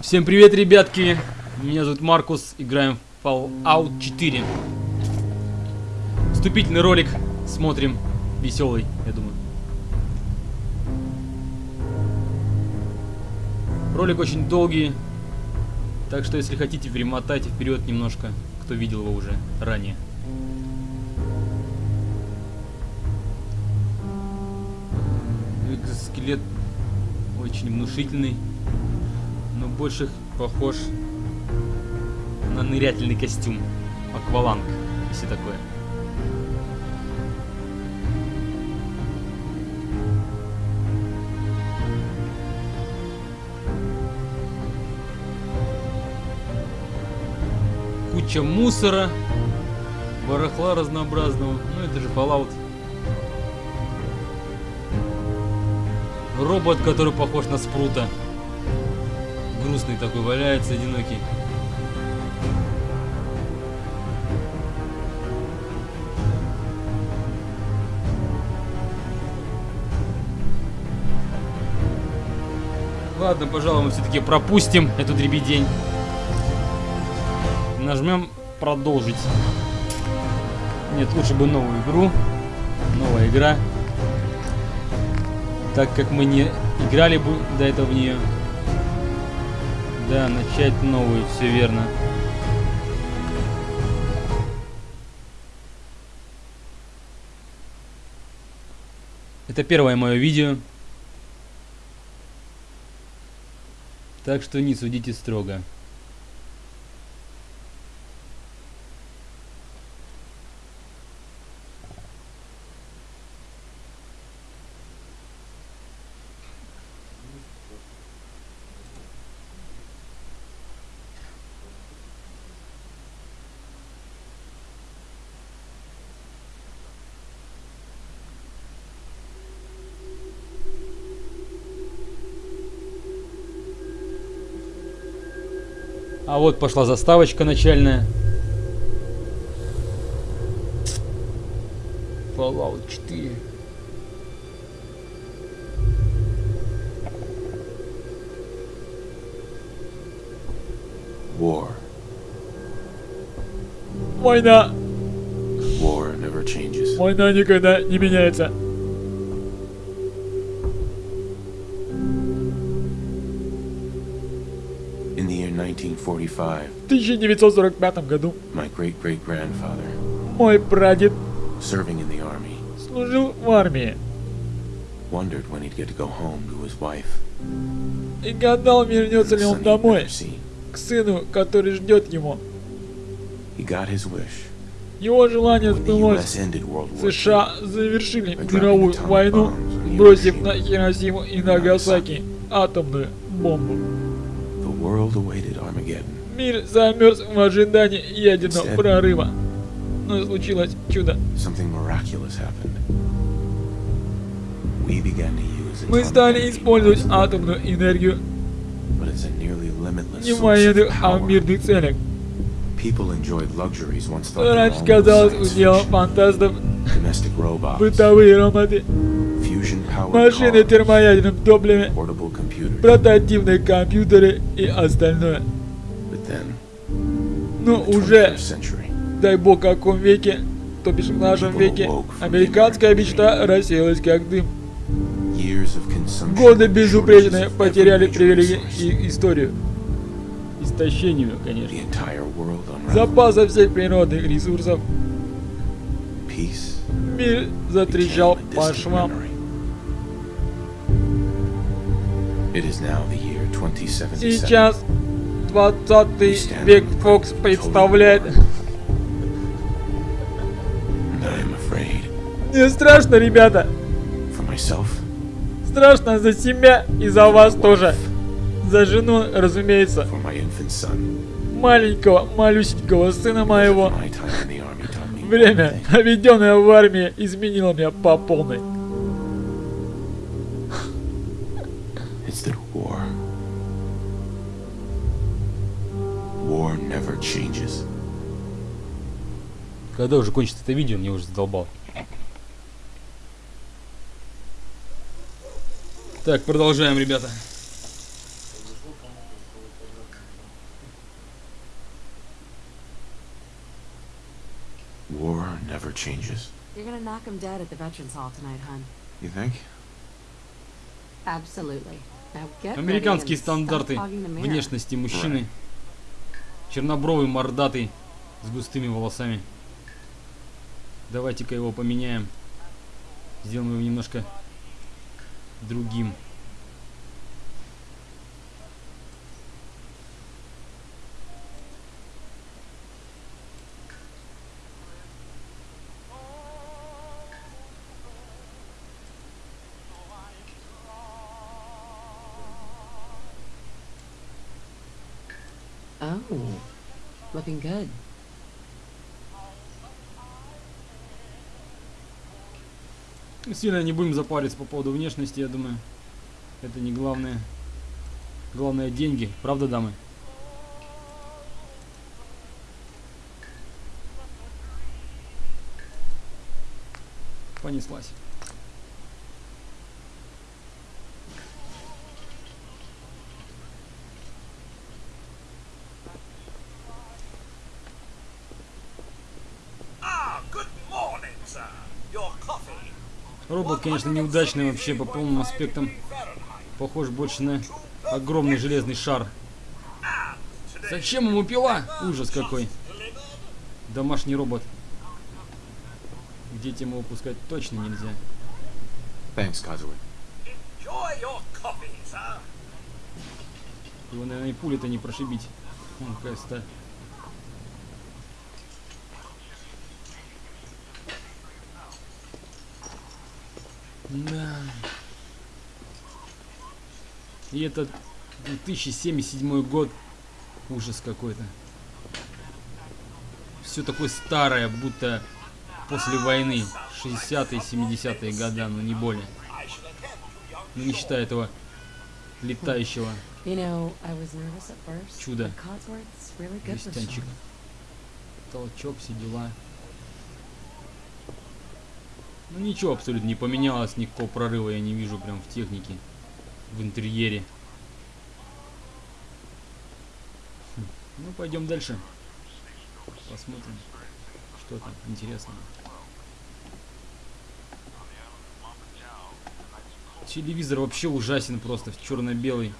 Всем привет, ребятки! Меня зовут Маркус, играем в Fallout 4. Вступительный ролик смотрим, веселый, я думаю. Ролик очень долгий, так что если хотите, перемотайте вперед немножко, кто видел его уже ранее. Экзоскелет очень внушительный но больше похож на нырятельный костюм. Акваланг, если такое. Куча мусора, барахла разнообразного. Ну это же Fallout. Робот, который похож на спрута грустный такой валяется, одинокий. Ладно, пожалуй, мы все-таки пропустим эту дребедень. Нажмем продолжить. Нет, лучше бы новую игру. Новая игра. Так как мы не играли бы до этого в нее. Да, начать новую, все верно. Это первое мое видео. Так что не судите строго. А вот пошла заставочка начальная. Fallout 4. War. Война. War never changes. Война никогда не меняется. В 1945 году мой прадед serving in the army, служил в армии wondered when he'd get to go home to his wife. и гадал, вернется ли он домой к сыну, который ждет его. Его желание сбылось. США завершили мировую войну, бросив на Хиросиму и Нагасаки атомную бомбу. Мир замерз в ожидании ядерного прорыва. Но случилось чудо. Мы стали использовать атомную энергию. But it's a nearly limitless не в source военных, of а в мирных целях. Раньше казалось уделом фантастов. Бытовые роботы, машины термоядерным топливом, портативные компьютеры и остальное. Но the уже, 21st century, дай бог, в каком веке, то бишь в нашем веке, американская мечта рассеялась как дым. Годы безупречные потеряли привилегии и историю. Истощению, конечно. Запаса всех природных ресурсов. Мир затрещал по швам. memory. It is now the year 2077. Сейчас 20 век Фокс представляет. Мне страшно, ребята. Страшно за себя и за вас тоже. За жену, разумеется. Маленького, малюсенького сына моего. Время, проведенное в армии, изменило меня по полной. It's that war. War never changes. Когда уже кончится это видео, мне уже задолбал. Так, продолжаем, ребята. War never changes. You're gonna knock him dead at the Veterans Hall tonight, hun. You think? Absolutely. Now get ready Американские стандарты внешности мужчины. Чернобровый, мордатый, с густыми волосами. Давайте-ка его поменяем. Сделаем его немножко другим. Oh, looking good. Сильно не будем запариться по поводу внешности, я думаю. Это не главное. Главное деньги. Правда, дамы? Понеслась. Робот, конечно, неудачный вообще по полным аспектам. Похож больше на огромный железный шар. Зачем ему пила? Ужас какой. Домашний робот. Детям его пускать точно нельзя. Thanks, sir. Его, наверное, и пули-то не прошибить. Вон какая сталь. Да. И это 2077 год. Ужас какой-то. Все такое старое, будто после войны. 60-е, 70-е года, но не более. Ну, не считая этого летающего for жестянчик. Толчок, все дела. Ну ничего абсолютно не поменялось, никакого прорыва я не вижу прям в технике, в интерьере. Хм, Ну пойдем дальше. Посмотрим, что там интересного. Телевизор вообще ужасен просто, черно-белый.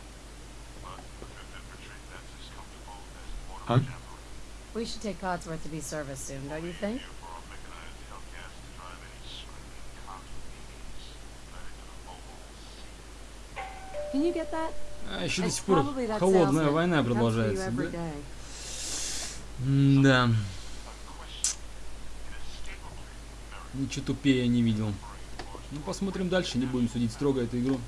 Huh? We should take Codsworth to be serviced soon, don't you think? А еще до сих пор probably that холодная война продолжается. every да? day. Да. Ничего тупее я не видел. Ну, посмотрим дальше, не будем судить строго эту игру.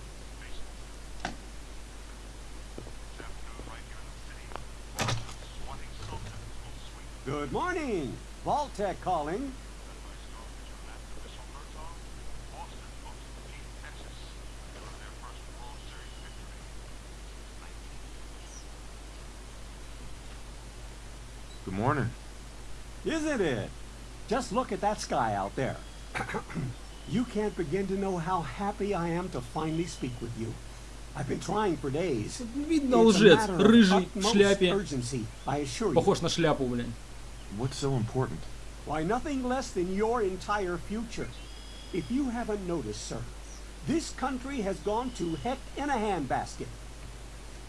Good morning. Vaultec calling. Good morning. Isn't it? Just look at that sky out there. you can't begin to know how happy I am to finally speak with you. I've been trying for days. Видно, It's a лжец, matter of рыжий, в utmost шляпе. urgency, I assure you. Похож на шляпу, блин. What's so important? Why, nothing less than your entire future. If you haven't noticed, sir, this country has gone to heck in a handbasket.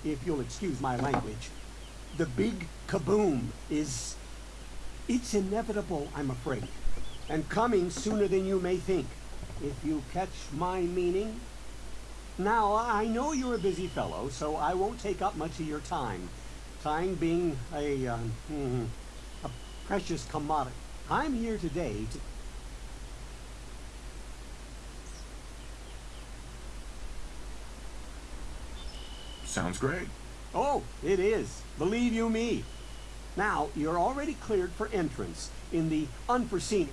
If you'll excuse my language, the big kaboom is. It's inevitable, I'm afraid, and coming sooner than you may think. If you catch my meaning. Now, I know you're a busy fellow, so I won't take up much of your time. Time being a, uh, hmm, a precious commodity. I'm here today to. Sounds great. Oh, it is. Believe you me. Now, you're already cleared for entrance in the unforeseen.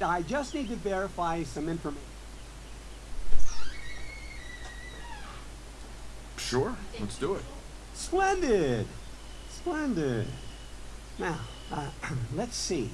I just need to verify some information. Sure, let's do it. Splendid! Splendid. Now, uh, let's see.